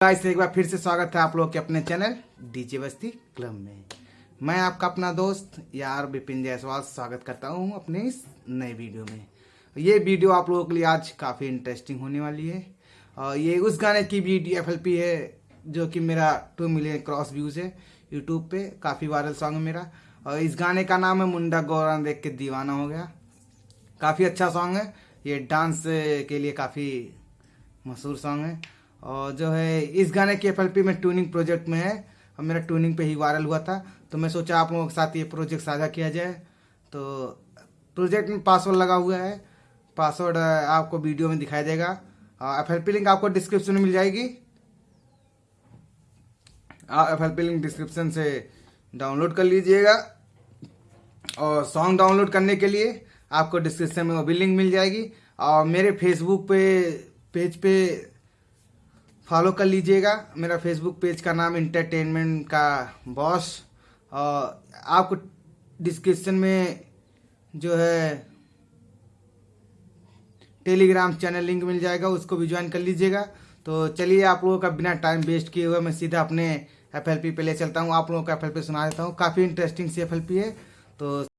Guys एक बार फिर से स्वागत है आप लोग के अपने चैनल डीजे बस्ती क्लब में। मैं आपका अपना दोस्त यार विपिन जायसवाल स्वागत करता हूँ अपने इस नए वीडियो में। ये वीडियो आप लोगों के लिए आज काफ़ी इंटरेस्टिंग होने वाली है। और ये उस गाने की वीडियो एफ़ है, जो कि मेरा टू मिलियन क्रॉस व्यूज़ है यूट्यूब पे, काफ़ी वायरल सॉन्ग है मेरा। और इस गाने का नाम है मुंडा गौरान देख के दीवाना हो गया। काफ़ी अच्छा सॉन्ग है, ये डांस के लिए काफ़ी मशहूर सॉन्ग है। और जो है, इस गाने की एफ़ में ट्यूनिंग प्रोजेक्ट में है। और मेरा ट्यूनिंग पे ही वायरल हुआ था। तो मैं सोचा आप लोगों के साथ ये प्रोजेक्ट साझा किया जाए। तो प्रोजेक्ट में पासवर्ड लगा हुआ है। पासवर्ड आपको वीडियो में दिखाई देगा एफ़ एल लिंक आपको डिस्क्रिप्शन में मिल जाएगी। आप एफ़ एल लिंक डिस्क्रिप्शन से डाउनलोड कर लीजिएगा। और सॉन्ग डाउनलोड करने के लिए आपको डिस्क्रिप्शन में वो भी लिंक मिल जाएगी। और मेरे फेसबुक पे पेज पे फॉलो कर लीजिएगा। मेरा फेसबुक पेज का नाम इंटरटेनमेंट का बॉस और आपको डिस्क्रिप्शन में जो है टेलीग्राम चैनल लिंक मिल जाएगा, उसको भी ज्वाइन कर लीजिएगा। तो चलिए आप लोगों का बिना टाइम वेस्ट किए हुए मैं सीधा अपने एफएलपी पे ले चलता हूँ। आप लोगों का एफएलपी सुना देता हूँ। काफ़ी इंटरेस्टिंग सी एफ़ है। तो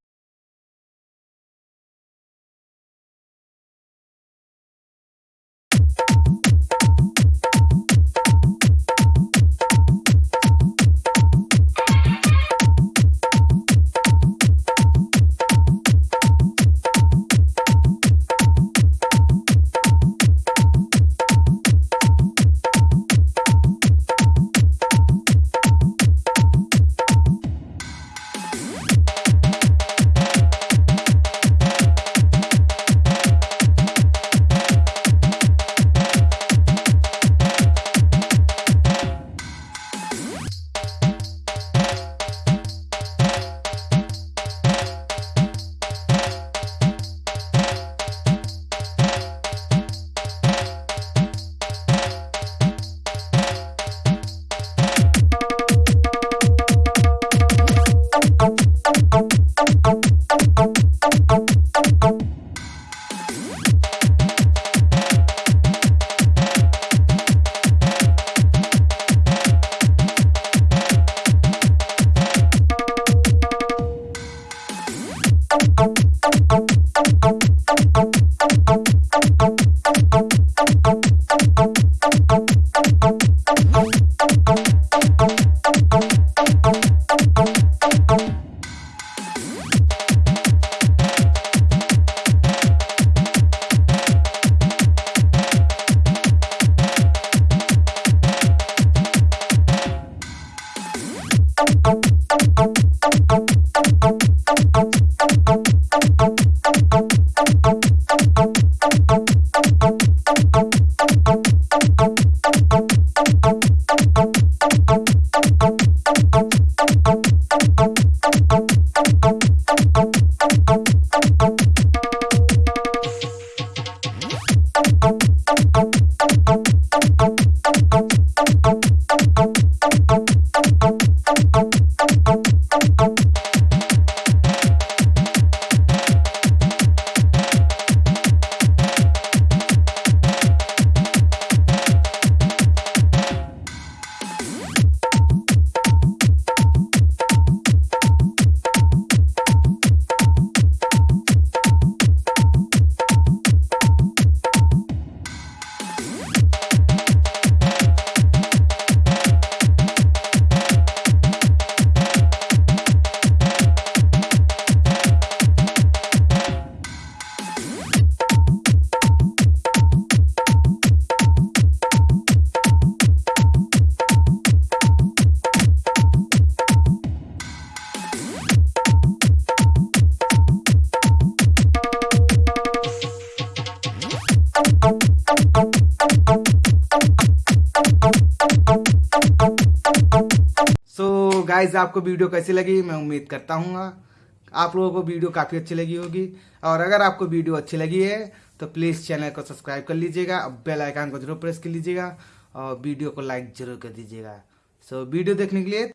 गाइज़ आपको वीडियो कैसी लगी मैं उम्मीद करता हूँ आप लोगों को वीडियो काफ़ी अच्छी लगी होगी। और अगर आपको वीडियो अच्छी लगी है तो प्लीज़ चैनल को सब्सक्राइब कर लीजिएगा बेल आइकन को ज़रूर प्रेस कर लीजिएगा और वीडियो को लाइक ज़रूर कर दीजिएगा। सो so, वीडियो देखने के लिए